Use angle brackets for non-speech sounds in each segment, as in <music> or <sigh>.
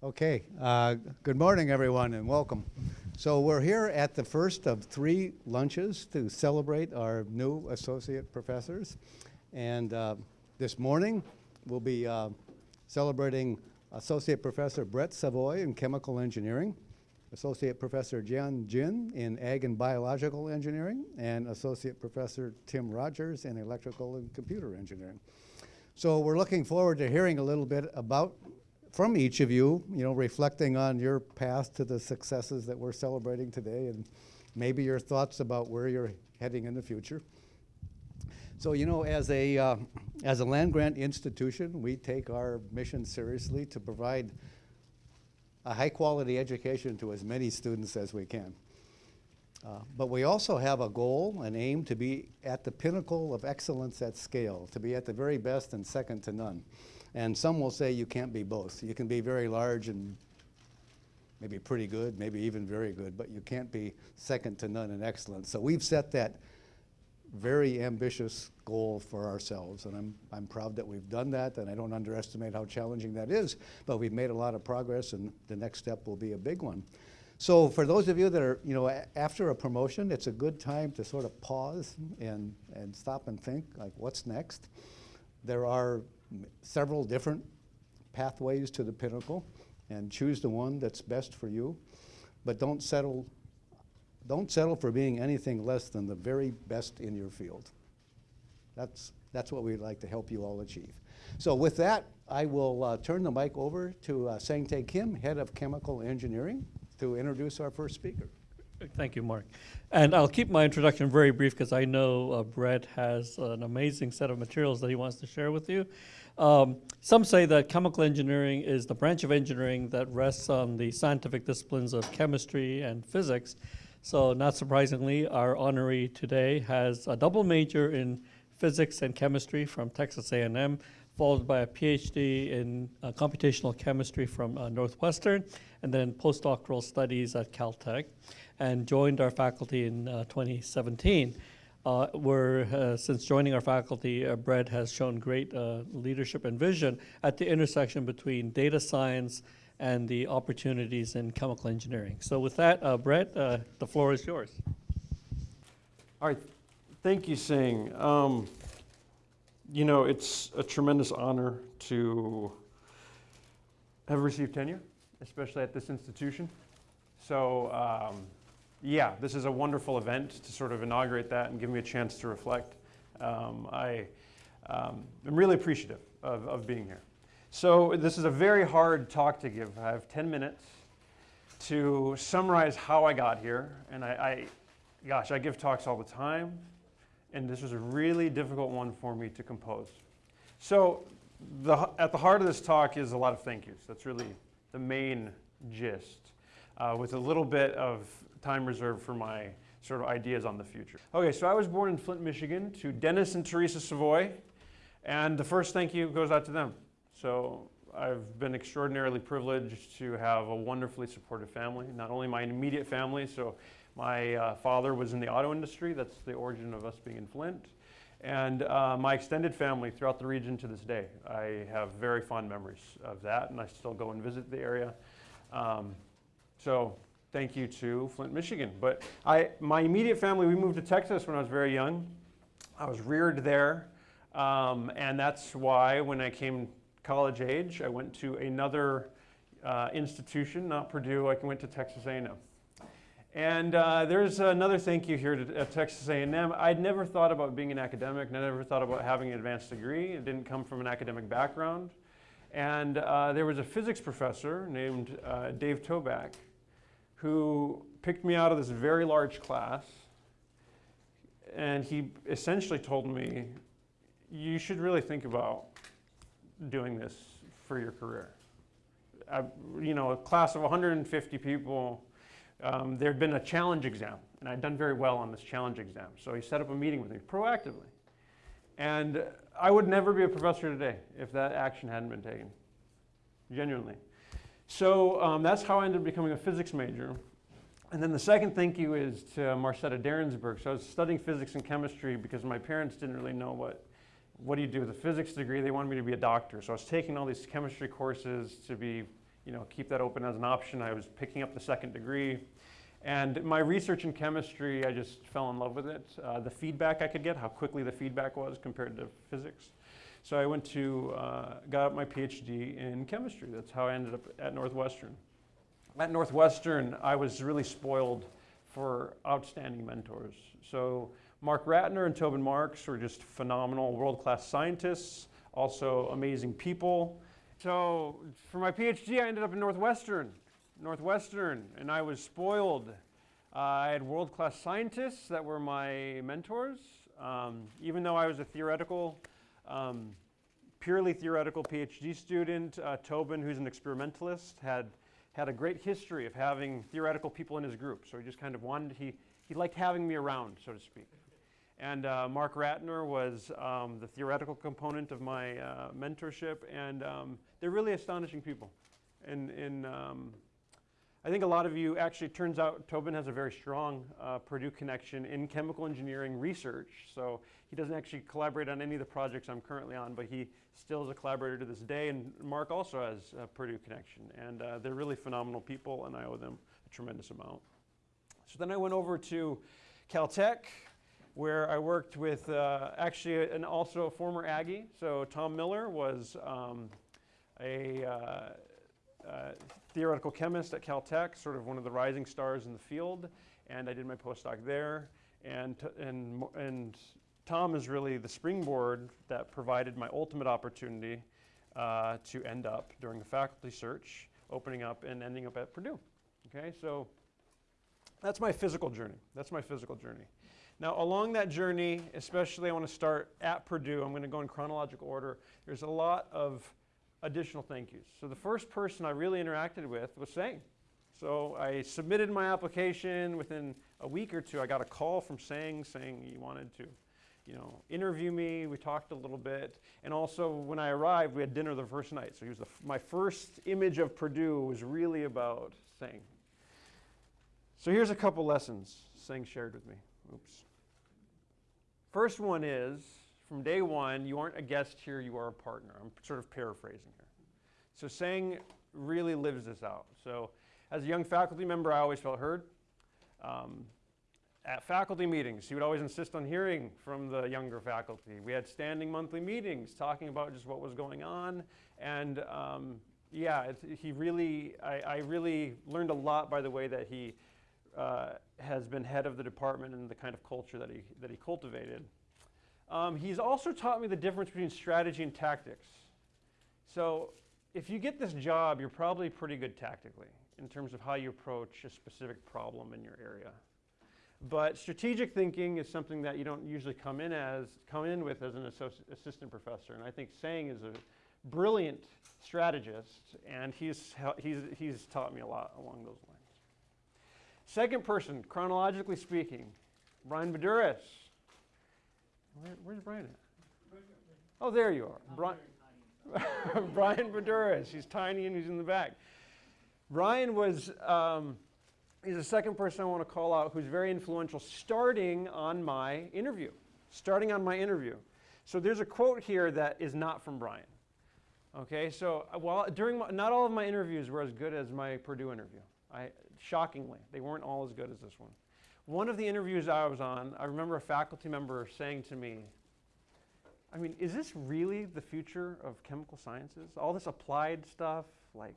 Okay, uh, good morning, everyone, and welcome. So we're here at the first of three lunches to celebrate our new associate professors. And uh, this morning, we'll be uh, celebrating Associate Professor Brett Savoy in Chemical Engineering, Associate Professor Jian Jin in Ag and Biological Engineering, and Associate Professor Tim Rogers in Electrical and Computer Engineering. So we're looking forward to hearing a little bit about from each of you, you know, reflecting on your path to the successes that we're celebrating today and maybe your thoughts about where you're heading in the future. So, you know, as a, uh, as a land grant institution, we take our mission seriously to provide a high quality education to as many students as we can. Uh, but we also have a goal, an aim to be at the pinnacle of excellence at scale, to be at the very best and second to none. And some will say you can't be both. You can be very large and maybe pretty good, maybe even very good, but you can't be second to none in excellence. So we've set that very ambitious goal for ourselves, and I'm, I'm proud that we've done that, and I don't underestimate how challenging that is, but we've made a lot of progress, and the next step will be a big one. So for those of you that are, you know, after a promotion, it's a good time to sort of pause and, and stop and think, like, what's next? There are several different pathways to the pinnacle and choose the one that's best for you. But don't settle, don't settle for being anything less than the very best in your field. That's, that's what we'd like to help you all achieve. So with that, I will uh, turn the mic over to uh, Sang-Tae Kim, Head of Chemical Engineering, to introduce our first speaker. Thank you, Mark. And I'll keep my introduction very brief because I know uh, Brett has an amazing set of materials that he wants to share with you. Um, some say that chemical engineering is the branch of engineering that rests on the scientific disciplines of chemistry and physics. So not surprisingly, our honoree today has a double major in physics and chemistry from Texas A&M, followed by a PhD in uh, computational chemistry from uh, Northwestern, and then postdoctoral studies at Caltech, and joined our faculty in uh, 2017. Uh, where uh, since joining our faculty, uh, Brett has shown great uh, leadership and vision at the intersection between data science and the opportunities in chemical engineering. So with that, uh, Brett, uh, the floor is yours. All right, thank you, Sang. Um, you know, it's a tremendous honor to have received tenure, especially at this institution. So um, yeah, this is a wonderful event to sort of inaugurate that and give me a chance to reflect. Um, I um, am really appreciative of, of being here. So this is a very hard talk to give. I have 10 minutes to summarize how I got here. And I, I gosh, I give talks all the time. And this was a really difficult one for me to compose. So the, at the heart of this talk is a lot of thank yous. That's really the main gist. Uh, with a little bit of time reserved for my sort of ideas on the future. Okay, so I was born in Flint, Michigan to Dennis and Teresa Savoy, and the first thank you goes out to them. So I've been extraordinarily privileged to have a wonderfully supportive family, not only my immediate family, so my uh, father was in the auto industry, that's the origin of us being in Flint, and uh, my extended family throughout the region to this day. I have very fond memories of that, and I still go and visit the area. Um, so thank you to Flint, Michigan. But I, my immediate family, we moved to Texas when I was very young. I was reared there, um, and that's why when I came college age, I went to another uh, institution, not Purdue, I went to Texas A&M. And uh, there's another thank you here to, at Texas A&M. I'd never thought about being an academic, never thought about having an advanced degree. It didn't come from an academic background. And uh, there was a physics professor named uh, Dave Toback who picked me out of this very large class and he essentially told me, you should really think about doing this for your career. I, you know, a class of 150 people, um, there had been a challenge exam, and I'd done very well on this challenge exam. So he set up a meeting with me proactively. And I would never be a professor today if that action hadn't been taken, genuinely. So um, that's how I ended up becoming a physics major. And then the second thank you is to Marcetta Darensbourg. So I was studying physics and chemistry because my parents didn't really know what, what do you do with a physics degree. They wanted me to be a doctor. So I was taking all these chemistry courses to be, you know, keep that open as an option. I was picking up the second degree. And my research in chemistry, I just fell in love with it. Uh, the feedback I could get, how quickly the feedback was compared to physics. So I went to, uh, got my PhD in chemistry. That's how I ended up at Northwestern. At Northwestern, I was really spoiled for outstanding mentors. So Mark Ratner and Tobin Marks were just phenomenal world-class scientists, also amazing people. So for my PhD, I ended up in Northwestern. Northwestern, and I was spoiled. Uh, I had world-class scientists that were my mentors. Um, even though I was a theoretical, um, purely theoretical PhD student, uh, Tobin, who's an experimentalist, had had a great history of having theoretical people in his group. So he just kind of wanted, he, he liked having me around, so to speak. And uh, Mark Ratner was um, the theoretical component of my uh, mentorship, and um, they're really astonishing people. And, and um, I think a lot of you, actually, turns out Tobin has a very strong uh, Purdue connection in chemical engineering research. So he doesn't actually collaborate on any of the projects I'm currently on, but he still is a collaborator to this day. And Mark also has a Purdue connection. And uh, they're really phenomenal people, and I owe them a tremendous amount. So then I went over to Caltech, where I worked with uh, actually an also a former Aggie. So Tom Miller was um, a uh, theoretical chemist at Caltech, sort of one of the rising stars in the field, and I did my postdoc there. And, and, and Tom is really the springboard that provided my ultimate opportunity uh, to end up during the faculty search, opening up and ending up at Purdue. Okay, so that's my physical journey. That's my physical journey. Now, along that journey, especially I want to start at Purdue, I'm going to go in chronological order. There's a lot of additional thank yous. So the first person I really interacted with was Sang. So I submitted my application. Within a week or two, I got a call from Sang saying he wanted to, you know, interview me. We talked a little bit, and also when I arrived, we had dinner the first night. So he was the, my first image of Purdue was really about Sang. So here's a couple lessons Sang shared with me. Oops. First one is from day one, you aren't a guest here, you are a partner. I'm sort of paraphrasing here. So Sang really lives this out. So as a young faculty member, I always felt heard. Um, at faculty meetings, he would always insist on hearing from the younger faculty. We had standing monthly meetings talking about just what was going on. And um, yeah, he really, I, I, really learned a lot by the way that he uh, has been head of the department and the kind of culture that he, that he cultivated. Um, he's also taught me the difference between strategy and tactics. So if you get this job, you're probably pretty good tactically in terms of how you approach a specific problem in your area. But strategic thinking is something that you don't usually come in as come in with as an assistant professor. And I think Sang is a brilliant strategist, and he's, he's, he's taught me a lot along those lines. Second person, chronologically speaking, Brian Boudouris. Where, where's Brian at? Oh, there you are. <laughs> Brian, Brian Boudouris. He's tiny and he's in the back. Brian was, um, he's the second person I want to call out who's very influential starting on my interview. Starting on my interview. So there's a quote here that is not from Brian. Okay, so uh, while during my, not all of my interviews were as good as my Purdue interview. I, shockingly, they weren't all as good as this one. One of the interviews I was on, I remember a faculty member saying to me, I mean, is this really the future of chemical sciences? All this applied stuff, like,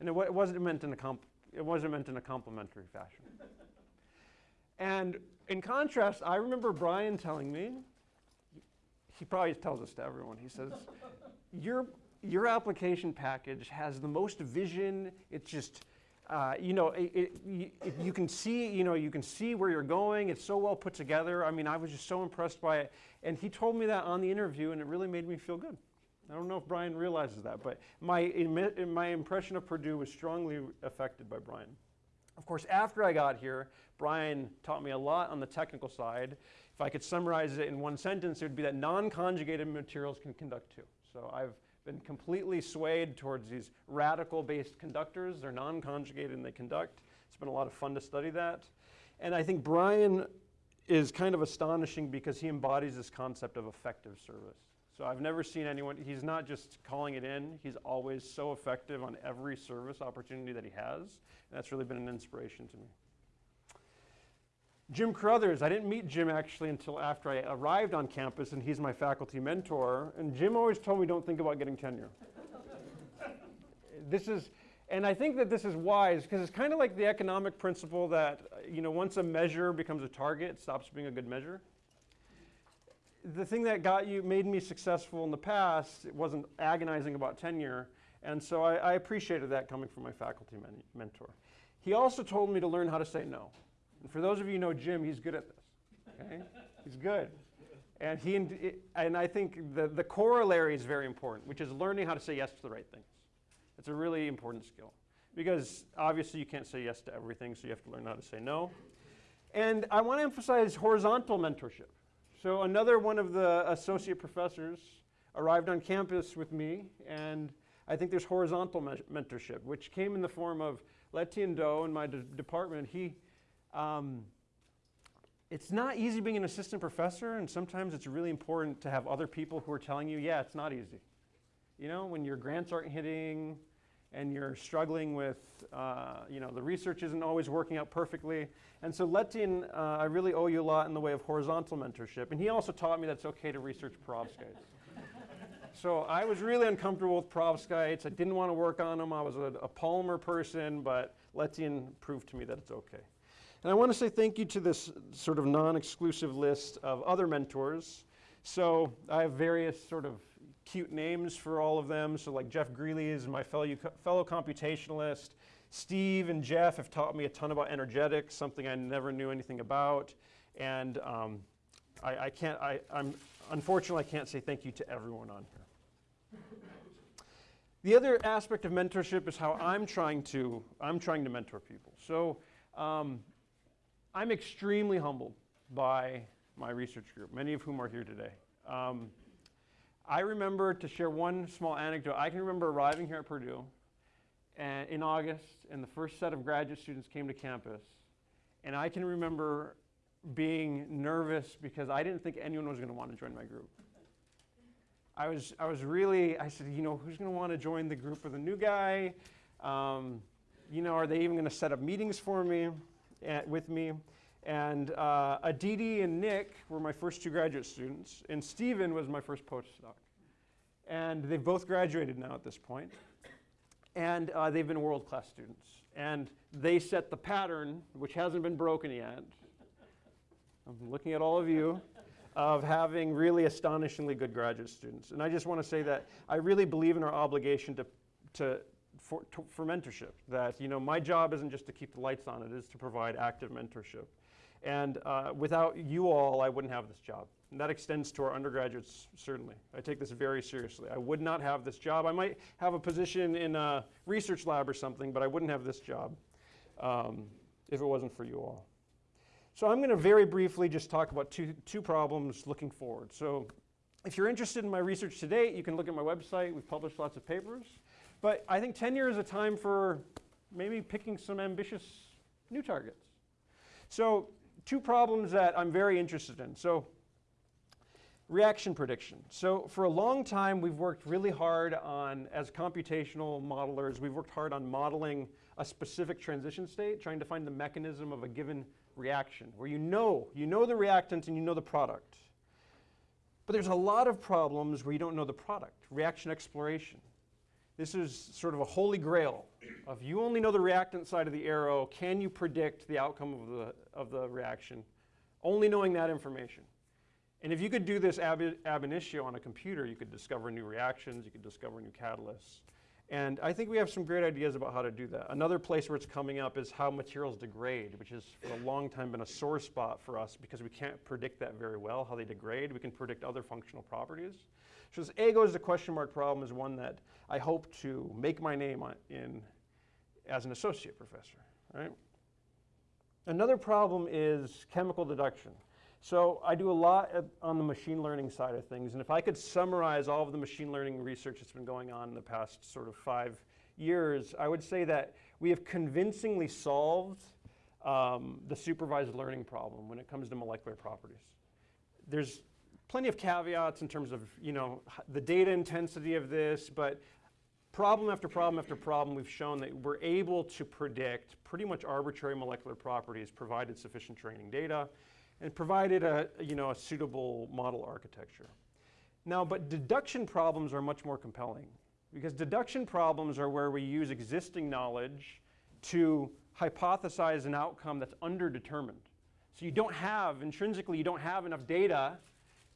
and it, it wasn't meant in a comp, it wasn't meant in a complimentary fashion. and in contrast, I remember Brian telling me, he probably tells this to everyone. He says, your your application package has the most vision. It's just uh, you know, it, it, it, you can see, you know, you can see where you're going. It's so well put together. I mean, I was just so impressed by it. And he told me that on the interview, and it really made me feel good. I don't know if Brian realizes that, but my, my impression of Purdue was strongly affected by Brian. Of course, after I got here, Brian taught me a lot on the technical side. If I could summarize it in one sentence, it would be that non-conjugated materials can conduct too. So I've been completely swayed towards these radical-based conductors. They're non-conjugated and they conduct. It's been a lot of fun to study that. And I think Brian is kind of astonishing because he embodies this concept of effective service. So I've never seen anyone, he's not just calling it in, he's always so effective on every service opportunity that he has. And that's really been an inspiration to me. Jim Caruthers, I didn't meet Jim actually until after I arrived on campus, and he's my faculty mentor. And Jim always told me don't think about getting tenure. this is, and I think that this is wise because it's kind of like the economic principle that, you know, once a measure becomes a target, it stops being a good measure. The thing that got you, made me successful in the past, it wasn't agonizing about tenure. And so I, I appreciated that coming from my faculty men- mentor. He also told me to learn how to say no. And for those of you who know Jim, he's good at this. Okay? he's good. And, he, and I think the, the corollary is very important, which is learning how to say yes to the right things. It's a really important skill because obviously you can't say yes to everything, so you have to learn how to say no. And I want to emphasize horizontal mentorship. So another one of the associate professors arrived on campus with me, and I think there's horizontal me- mentorship, which came in the form of Letian Dou in my de- department. He, um, it's not easy being an assistant professor, and sometimes it's really important to have other people who are telling you, yeah, it's not easy. You know, when your grants aren't hitting and you're struggling with, uh, you know, the research isn't always working out perfectly. And so Letian, uh, I really owe you a lot in the way of horizontal mentorship. And he also taught me that it's okay to research perovskites. <laughs> so I was really uncomfortable with perovskites. I didn't want to work on them. I was a, a polymer person, but Letian proved to me that it's okay. And I want to say thank you to this sort of non-exclusive list of other mentors. So I have various sort of cute names for all of them. So like Jeff Greeley is my fellow, fellow computationalist. Steve and Jeff have taught me a ton about energetics, something I never knew anything about. And um, I, I, can't, I, I'm, unfortunately, I can't say thank you to everyone on here. The other aspect of mentorship is how I'm trying to, I'm trying to mentor people. So um, I'm extremely humbled by my research group, many of whom are here today. Um, I remember, to share one small anecdote, I can remember arriving here at Purdue and, in August, and the first set of graduate students came to campus. And I can remember being nervous because I didn't think anyone was going to want to join my group. I was, I was really, I said, you know, who's going to want to join the group with a new guy? Um, you know, are they even going to set up meetings for me, uh, with me? And uh, Aditi and Nick were my first two graduate students, and Stephen was my first postdoc. And they've both graduated now at this point. And uh, they've been world class students. And they set the pattern, which hasn't been broken yet. I'm looking at all of you, of having really astonishingly good graduate students. And I just want to say that I really believe in our obligation to, to, for, to, for mentorship. That, you know, my job isn't just to keep the lights on, it is to provide active mentorship. And uh, without you all, I wouldn't have this job. And that extends to our undergraduates, certainly. I take this very seriously. I would not have this job. I might have a position in a research lab or something, but I wouldn't have this job um, if it wasn't for you all. So I'm going to very briefly just talk about two, two problems looking forward. So if you're interested in my research to date, you can look at my website. We've published lots of papers. But I think tenure is a time for maybe picking some ambitious new targets. So two problems that I'm very interested in. So reaction prediction. So for a long time, we've worked really hard on, as computational modelers, we've worked hard on modeling a specific transition state, trying to find the mechanism of a given reaction, where you know, you know the reactant and you know the product. But there's a lot of problems where you don't know the product, reaction exploration. This is sort of a holy grail of you only know the reactant side of the arrow, can you predict the outcome of the, of the reaction? Only knowing that information. And if you could do this ab, ab initio on a computer, you could discover new reactions, you could discover new catalysts. And I think we have some great ideas about how to do that. Another place where it's coming up is how materials degrade, which has for a long time been a sore spot for us because we can't predict that very well, how they degrade. We can predict other functional properties. So this A goes a question mark problem is one that I hope to make my name in as an associate professor, right? Another problem is chemical deduction. So I do a lot on the machine learning side of things, and if I could summarize all of the machine learning research that's been going on in the past sort of five years, I would say that we have convincingly solved um, the supervised learning problem when it comes to molecular properties. There's plenty of caveats in terms of, you know, the data intensity of this, but problem after problem after problem, we've shown that we're able to predict pretty much arbitrary molecular properties provided sufficient training data and provided a, you know, a suitable model architecture. Now, but deduction problems are much more compelling because deduction problems are where we use existing knowledge to hypothesize an outcome that's underdetermined. So you don't have, intrinsically, you don't have enough data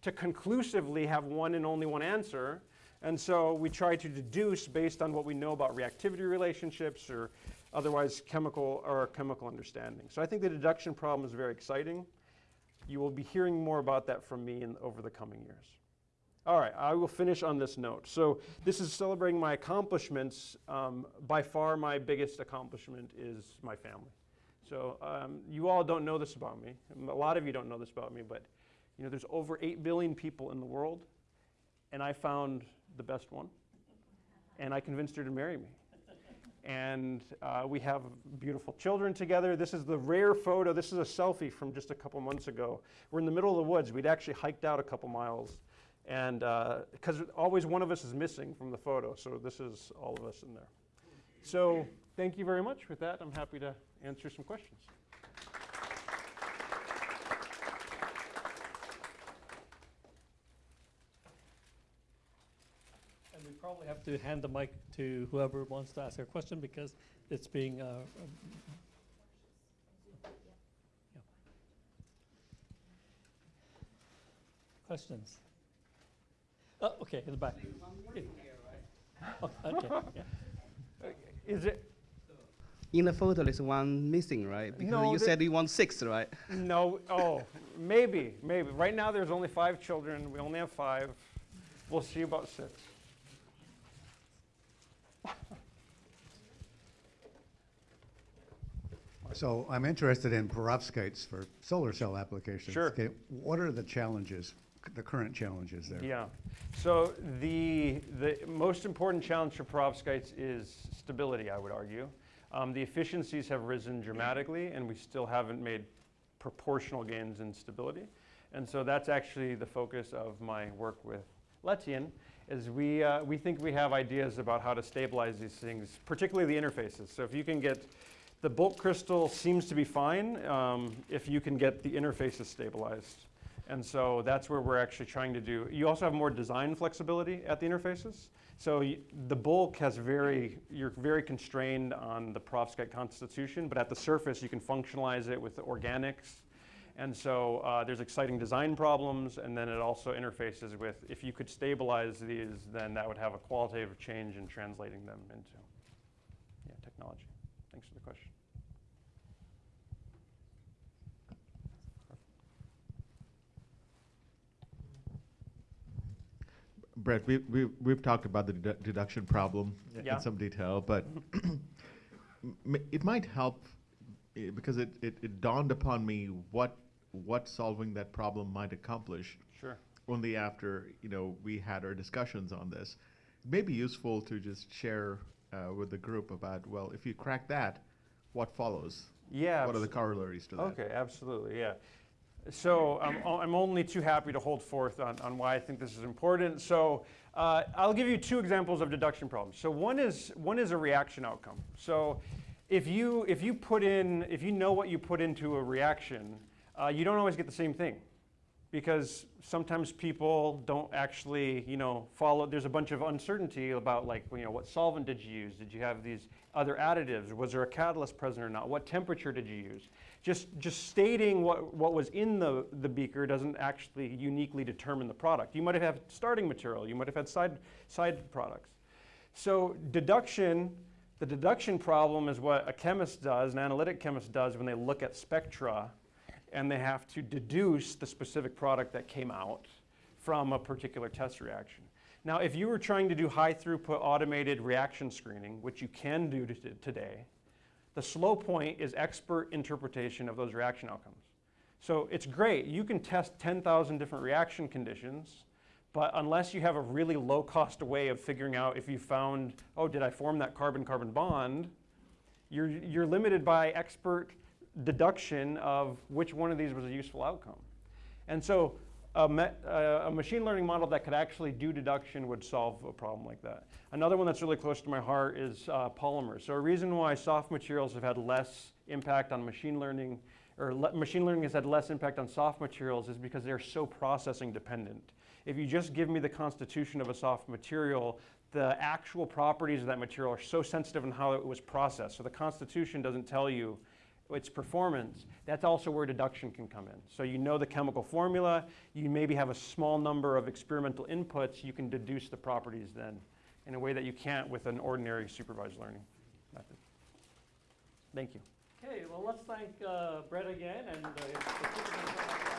to conclusively have one and only one answer. And so we try to deduce based on what we know about reactivity relationships or otherwise chemical or chemical understanding. So I think the deduction problem is very exciting. You will be hearing more about that from me in, over the coming years. All right, I will finish on this note. So this is celebrating my accomplishments. Um, by far, my biggest accomplishment is my family. So um, you all don't know this about me. A lot of you don't know this about me, but you know, there's over 8 billion people in the world, and I found the best one, and I convinced her to marry me. And uh, we have beautiful children together. This is the rare photo. This is a selfie from just a couple months ago. We're in the middle of the woods. We'd actually hiked out a couple miles. And because always one of us is missing from the photo, so this is all of us in there. So thank you very much. With that, I'm happy to answer some questions. And we probably have to hand the mic to whoever wants to ask a question because it's being, uh, um, yeah. Questions? Oh, okay, in the back. Oh, Okay, yeah. Is <laughs> it? In the photo, there's one missing, right? Because No, you said you want six, right? No. Oh, maybe, maybe. Right now, there's only five children. We only have five. We'll see about six. So I'm interested in perovskites for solar cell applications. Sure. Okay, What are the challenges, the current challenges there? Yeah. So the, the most important challenge for perovskites is stability, I would argue. Um, the efficiencies have risen dramatically, and we still haven't made proportional gains in stability. And so that's actually the focus of my work with Letian, is we, uh, we think we have ideas about how to stabilize these things, particularly the interfaces. So if you can get, the bulk crystal seems to be fine um, if you can get the interfaces stabilized. And so that's where we're actually trying to do. You also have more design flexibility at the interfaces. So the bulk has very, you're very constrained on the perovskite constitution, but at the surface you can functionalize it with the organics. And so uh, there's exciting design problems, and then it also interfaces with, if you could stabilize these, then that would have a qualitative change in translating them into yeah, technology. Thanks for the question. Brett, we, we, we've talked about the dedu- deduction problem Yeah. in some detail, but <clears throat> it might help eh, because it, it, it dawned upon me what, what solving that problem might accomplish Sure. only after, you know, we had our discussions on this. It may be useful to just share uh, with the group about, well, if you crack that, what follows? Yeah. What are the corollaries to that? Okay, absolutely, yeah. So I'm, I'm only too happy to hold forth on, on why I think this is important. So uh, I'll give you two examples of deduction problems. So one is, one is a reaction outcome. So if you, if you put in, if you know what you put into a reaction, uh, you don't always get the same thing because sometimes people don't actually, you know, follow. There's a bunch of uncertainty about like, you know, what solvent did you use? Did you have these other additives? Was there a catalyst present or not? What temperature did you use? Just, just stating what, what was in the, the beaker doesn't actually uniquely determine the product. You might have had starting material. You might have had side, side products. So deduction, the deduction problem is what a chemist does, an analytic chemist does when they look at spectra and they have to deduce the specific product that came out from a particular test reaction. Now, if you were trying to do high throughput automated reaction screening, which you can do today, the slow point is expert interpretation of those reaction outcomes. So it's great. You can test 10,000 different reaction conditions, but unless you have a really low cost way of figuring out if you found, oh, did I form that carbon carbon bond, you're, you're limited by expert deduction of which one of these was a useful outcome. And so a, uh, a machine learning model that could actually do deduction would solve a problem like that. Another one that's really close to my heart is uh, polymers. So a reason why soft materials have had less impact on machine learning, or machine learning has had less impact on soft materials, is because they're so processing dependent. If you just give me the constitution of a soft material, the actual properties of that material are so sensitive in how it was processed. So the constitution doesn't tell you its performance, that's also where deduction can come in. So you know the chemical formula, you maybe have a small number of experimental inputs, you can deduce the properties then in a way that you can't with an ordinary supervised learning method. Thank you. Okay, well, let's thank uh, Brett again and uh.